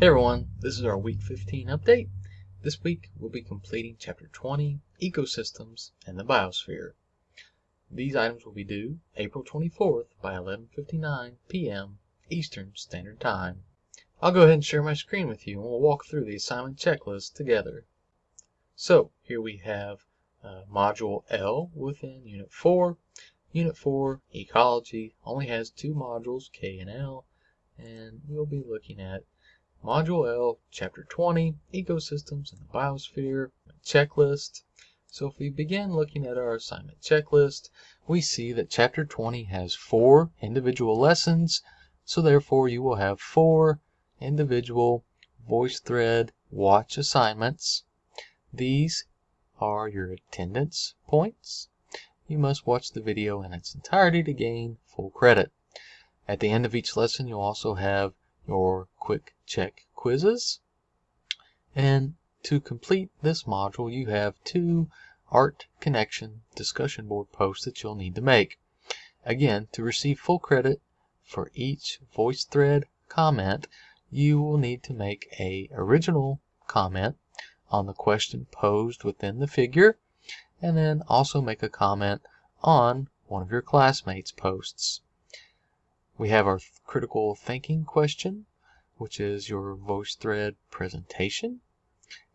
Hey everyone, this is our week 15 update. This week we'll be completing chapter 20, Ecosystems and the Biosphere. These items will be due April 24th by 11:59 p.m. Eastern Standard Time. I'll go ahead and share my screen with you and we'll walk through the assignment checklist together. So, here we have uh, Module L within Unit 4. Unit 4, Ecology, only has two modules, K and L, and we'll be looking at Module L, Chapter 20, Ecosystems and the Biosphere, Checklist. So if we begin looking at our assignment checklist, we see that Chapter 20 has four individual lessons, so therefore you will have four individual VoiceThread watch assignments. These are your attendance points. You must watch the video in its entirety to gain full credit. At the end of each lesson, you'll also have your quick check quizzes. And to complete this module, you have two Art Connection discussion board posts that you'll need to make. Again, to receive full credit for each VoiceThread comment, you will need to make a original comment on the question posed within the figure, and then also make a comment on one of your classmates' posts. We have our critical thinking question, which is your VoiceThread presentation.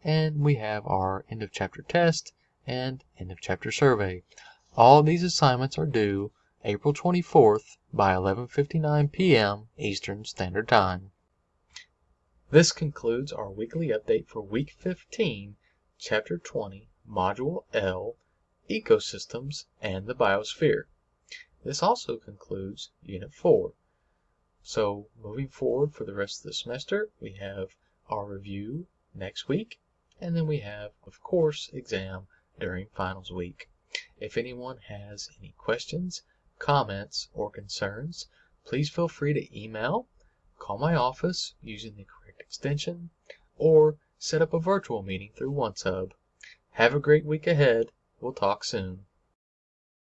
And we have our end of chapter test and end of chapter survey. All these assignments are due April 24th by 11:59 p.m. Eastern Standard Time. This concludes our weekly update for week 15, chapter 20, module L, Ecosystems and the Biosphere. This also concludes Unit 4. So moving forward for the rest of the semester, we have our review next week, and then we have, of course, exam during finals week. If anyone has any questions, comments, or concerns, please feel free to email, call my office using the correct extension, or set up a virtual meeting through OneSub. Have a great week ahead. We'll talk soon.